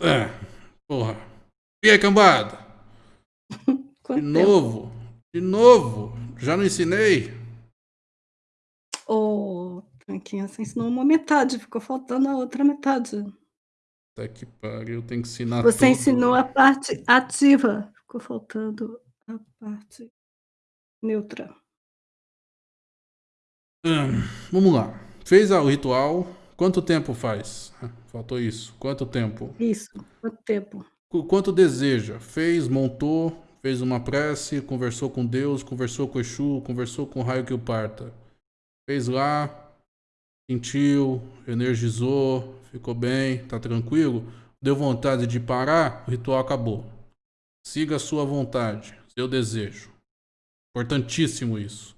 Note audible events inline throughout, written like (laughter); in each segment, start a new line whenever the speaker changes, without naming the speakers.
É, porra. E aí, cambada? (laughs)
Quanto
De novo? De novo? Já não ensinei?
Ô, Tanquinho, você ensinou uma metade, ficou faltando a outra metade.
Puta que pariu, tem que ensinar
Você
tudo.
ensinou a parte ativa, ficou faltando a parte neutra.
Hum, vamos lá. Fez o ritual. Quanto tempo faz? Faltou isso. Quanto tempo?
Isso, quanto tempo?
Qu- Quanto deseja? Fez, montou, fez uma prece, conversou com Deus, conversou com Exu, conversou com o raio que o parta. Fez lá, sentiu, energizou, ficou bem, tá tranquilo? Deu vontade de parar, o ritual acabou. Siga a sua vontade, seu desejo. Importantíssimo isso.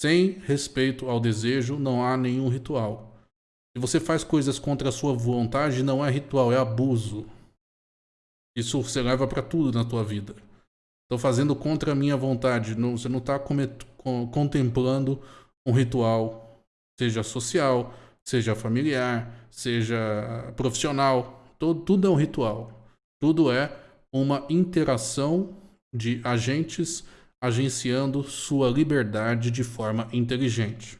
Sem respeito ao desejo, não há nenhum ritual. Se você faz coisas contra a sua vontade, não é ritual, é abuso. Isso você leva para tudo na tua vida. Estou fazendo contra a minha vontade. Não, você não está contemplando um ritual, seja social, seja familiar, seja profissional. Todo, tudo é um ritual. Tudo é uma interação de agentes agenciando sua liberdade de forma inteligente.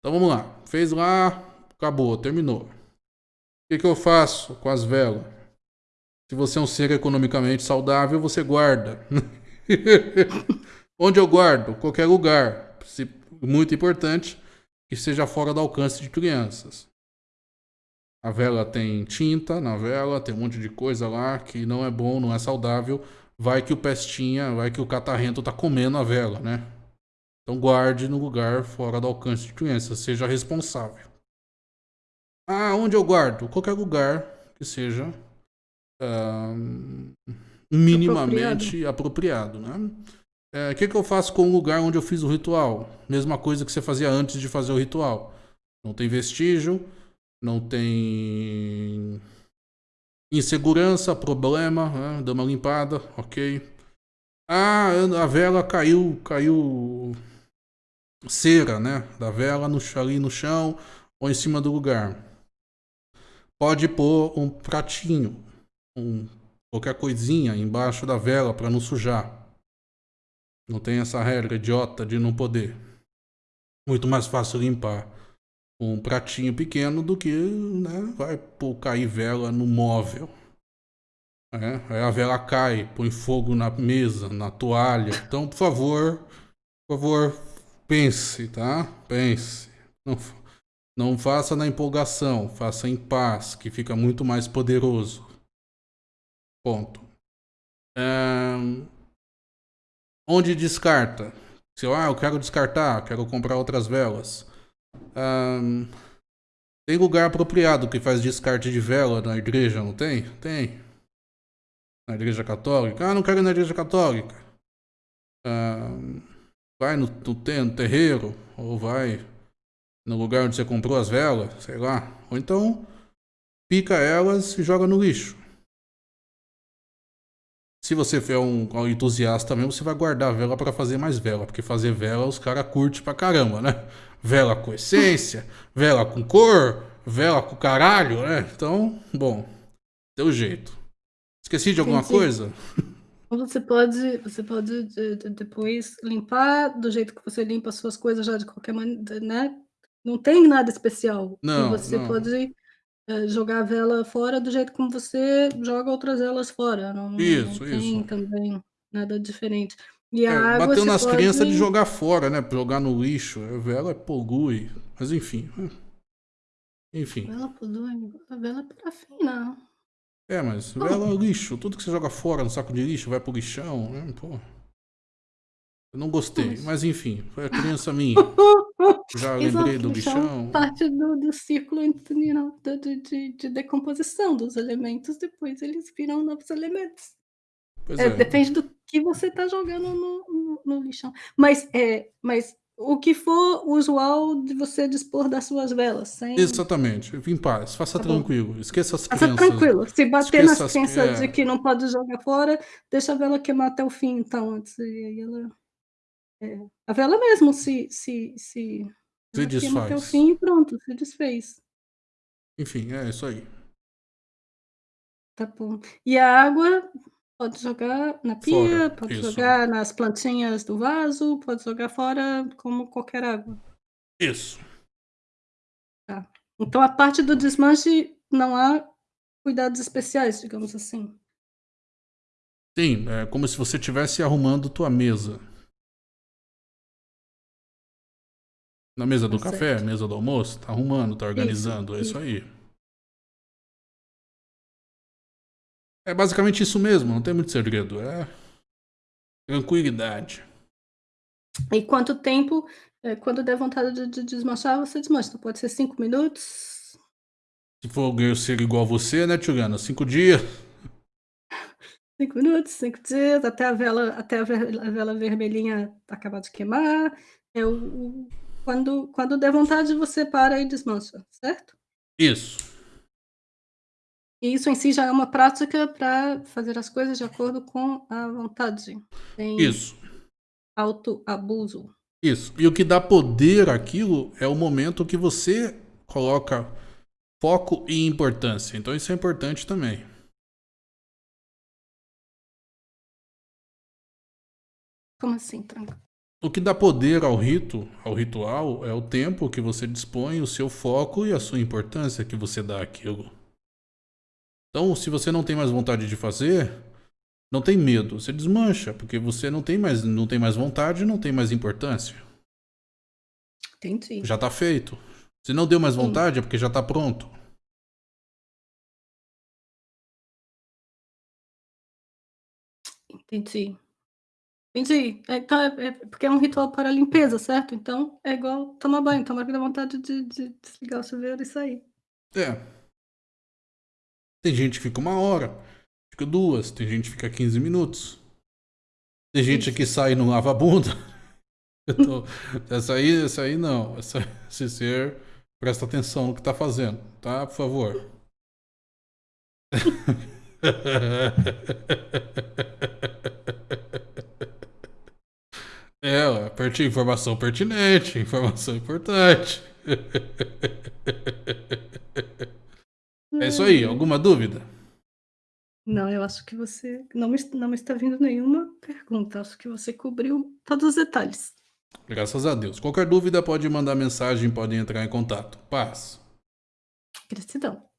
Então vamos lá. Fez lá, acabou, terminou. O que, que eu faço com as velas? Se você é um ser economicamente saudável, você guarda. (laughs) Onde eu guardo? Qualquer lugar. Muito importante que seja fora do alcance de crianças. A vela tem tinta na vela, tem um monte de coisa lá que não é bom, não é saudável. Vai que o pestinha, vai que o catarrento tá comendo a vela, né? Então guarde no lugar fora do alcance de crianças, seja responsável. Ah, onde eu guardo? Qualquer lugar que seja minimamente apropriado, né? É, O que, que eu faço com o lugar onde eu fiz o ritual? Mesma coisa que você fazia antes de fazer o ritual. Não tem vestígio, não tem insegurança, problema, né? dá uma limpada, ok. Ah, a vela caiu, caiu cera, né? Da vela no, ali no chão ou em cima do lugar. Pode pôr um pratinho, um, qualquer coisinha embaixo da vela para não sujar. Não tem essa regra idiota de não poder. Muito mais fácil limpar um pratinho pequeno do que né, vai pôr, cair vela no móvel. É, aí a vela cai, põe fogo na mesa, na toalha. Então, por favor, por favor, pense, tá? Pense. Não, não faça na empolgação, faça em paz, que fica muito mais poderoso. Ponto. Onde descarta? Se eu, ah, eu quero descartar, quero comprar outras velas. Tem lugar apropriado que faz descarte de vela na igreja, não tem? Tem. Na igreja católica? Ah, não quero ir na igreja católica. Vai no, no, no terreiro, ou vai no lugar onde você comprou as velas, sei lá. Ou então, pica elas e joga no lixo. Se você for um, um entusiasta mesmo, você vai guardar a vela para fazer mais vela, porque fazer vela os caras curtem pra caramba, né? Vela com essência, vela com cor, vela com caralho, né? Então, bom, teu jeito. Esqueci de alguma
Entendi.
coisa?
Você pode, você pode de- de- depois limpar do jeito que você limpa as suas coisas já de qualquer maneira, né? Não tem nada especial.
Não,
você
não.
pode eh, jogar a vela fora do jeito como você joga outras velas fora. Não,
Isso,
não tem
isso.
também nada diferente. E a
É,
água
bateu nas
pode...
crianças de jogar fora, né? Jogar no lixo. A vela polui. Mas enfim. Enfim.
Vela polui, a vela é parafina.
É, mas vela é lixo. Tudo que você joga fora no saco de lixo vai pro lixão, né? Pô. Eu não gostei.
Mas-
enfim, foi a criança minha. (laughs) Já
Exato,
lembrei do
lixão
lixão.
parte do, do ciclo intestinal de, de, de, de decomposição dos elementos, depois eles viram novos elementos.
Pois
É,
é.
depende do que você está jogando no, no, no lixão. Mas, é, mas o que for usual de você dispor das suas velas, sem.
Exatamente. Em paz. Faça
Tá bom.
tranquilo. Esqueça as
Faça
crianças.
tranquilo. Se bater
esqueça
nas
as-
crenças
é.
de que não pode jogar fora, deixa a vela queimar até o fim, então, antes. E aí ela. É, a vela mesmo se. se, se
Se
queima até o
desfaz.
fim e pronto, se desfez.
Enfim, é isso aí.
Tá bom. E a água pode jogar na pia,
Fora,
pode
isso.
jogar nas plantinhas do vaso, pode jogar fora como qualquer água.
Isso.
Tá. Então a parte do desmanche não há cuidados especiais, digamos assim.
Sim, é como se você estivesse arrumando tua mesa. Na mesa do
Tá
café,
certo.
mesa do almoço, tá arrumando, tá organizando, é isso
isso.
aí. É basicamente isso mesmo, não tem muito segredo, é tranquilidade.
E quanto tempo, eh, quando der vontade de de desmanchar, você desmancha, então pode ser 5 minutos?
Se for alguém ser igual a você, né, Juliana, 5 dias. (laughs)
5 minutos, 5 dias, até a vela até a vela vermelhinha acabar de queimar, é o o quando quando der vontade você para e desmancha, certo?
Isso.
E isso em si já é uma prática pra fazer as coisas de acordo com a vontade, sem
Isso.
autoabuso.
Isso. E o que dá poder àquilo é o momento que você coloca foco e importância. Então isso é importante também.
Como assim, tranca?
O que dá poder ao rito, ao ritual, é o tempo que você dispõe, o seu foco e a sua importância que você dá àquilo. Então, se você não tem mais vontade de fazer, não tem medo, você desmancha, porque você não tem mais, não tem mais vontade, não tem mais importância.
Entendi.
Já tá feito. Se não deu mais
Sim.
vontade, é porque já tá pronto.
Entendi. Entendi. É, então é é porque é um ritual para limpeza, certo? Então é igual tomar banho, tomar que dá vontade de de desligar o chuveiro e sair.
É. Tem gente que fica uma hora, fica duas, tem gente que fica 15 minutos. Tem gente
Isso.
que sai e não lava a bunda. (laughs) Então, essa aí, essa aí não. Essa, esse ser, presta atenção no que tá fazendo, tá? Por favor. (laughs) Informação pertinente, informação importante. É isso aí, alguma dúvida?
Não, eu acho que você não me não me está vindo nenhuma pergunta, acho que você cobriu todos os detalhes.
Graças a Deus. Qualquer dúvida pode mandar mensagem, pode entrar em contato. Paz.
Gratidão.